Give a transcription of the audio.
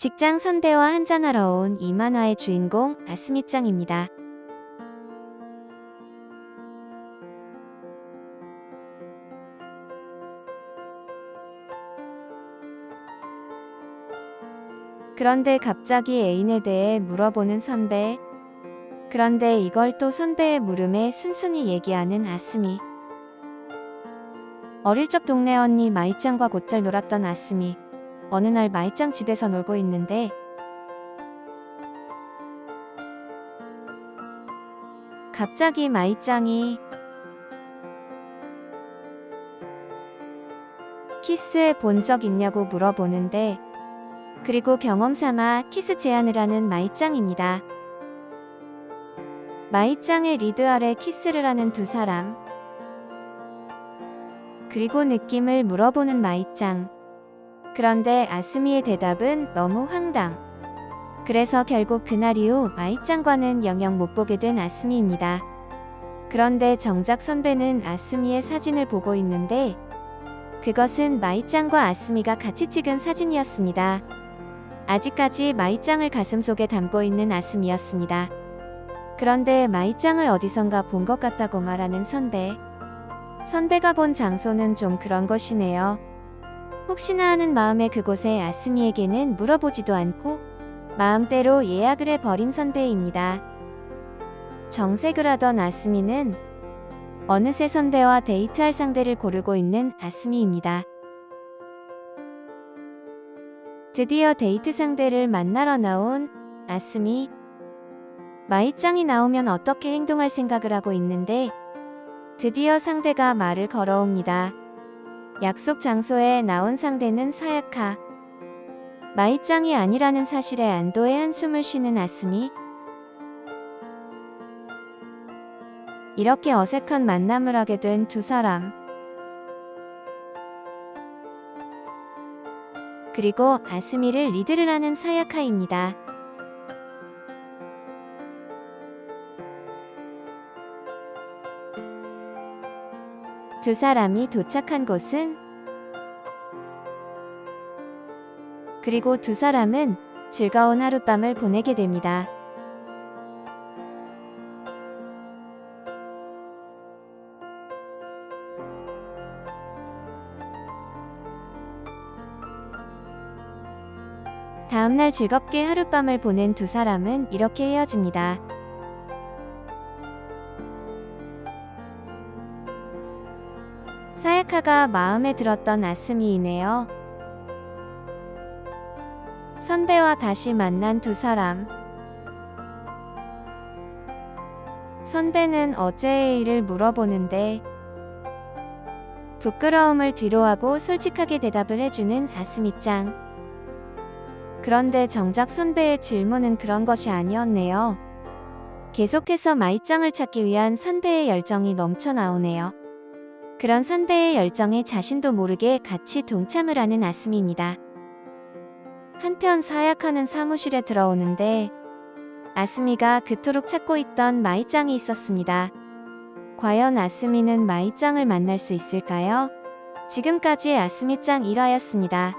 직장 선배와 한잔하러 온 이 만화의 주인공 아스미짱입니다. 그런데 갑자기 애인에 대해 물어보는 선배. 그런데 이걸 또 선배의 물음에 순순히 얘기하는 아스미. 어릴 적 동네 언니 마이짱과 곧잘 놀았던 아스미. 어느 날 마이짱 집에서 놀고 있는데 갑자기 마이짱이 키스해 본 적 있냐고 물어보는데 그리고 경험 삼아 키스 제안을 하는 마이짱입니다. 마이짱의 리드 아래 키스를 하는 두 사람 그리고 느낌을 물어보는 마이짱 그런데 아스미의 대답은 너무 황당 그래서 결국 그날 이후 마이짱과는 영영 못 보게 된 아스미입니다. 그런데 정작 선배는 아스미의 사진을 보고 있는데 그것은 마이짱과 아스미가 같이 찍은 사진이었습니다. 아직까지 마이짱을 가슴속에 담고 있는 아스미였습니다. 그런데 마이짱을 어디선가 본 것 같다고 말하는 선배. 선배가 본 장소는 좀 그런 것이네요. 혹시나 하는 마음에 그곳에 아스미에게는 물어보지도 않고 마음대로 예약을 해버린 선배입니다. 정색을 하던 아스미는 어느새 선배와 데이트할 상대를 고르고 있는 아스미입니다. 드디어 데이트 상대를 만나러 나온 아스미. 마이짱이 나오면 어떻게 행동할 생각을 하고 있는데 드디어 상대가 말을 걸어옵니다. 약속 장소에 나온 상대는 사야카. 마이짱이 아니라는 사실에 안도의 한숨을 쉬는 아스미. 이렇게 어색한 만남을 하게 된 두 사람. 그리고 아스미를 리드를 하는 사야카입니다. 두 사람이 도착한 곳은 그리고 두 사람은 즐거운 하룻밤을 보내게 됩니다. 다음날 즐겁게 하룻밤을 보낸 두 사람은 이렇게 헤어집니다. 사야카가 마음에 들었던 아스미이네요. 선배와 다시 만난 두 사람. 선배는 어제의 일을 물어보는데 부끄러움을 뒤로하고 솔직하게 대답을 해주는 아스미짱. 그런데 정작 선배의 질문은 그런 것이 아니었네요. 계속해서 마이짱을 찾기 위한 선배의 열정이 넘쳐나오네요. 그런 선배의 열정에 자신도 모르게 같이 동참을 하는 아스미입니다. 한편 사약하는 사무실에 들어오는데 아스미가 그토록 찾고 있던 마이짱이 있었습니다. 과연 아스미는 마이짱을 만날 수 있을까요? 지금까지 아스미짱 1화였습니다.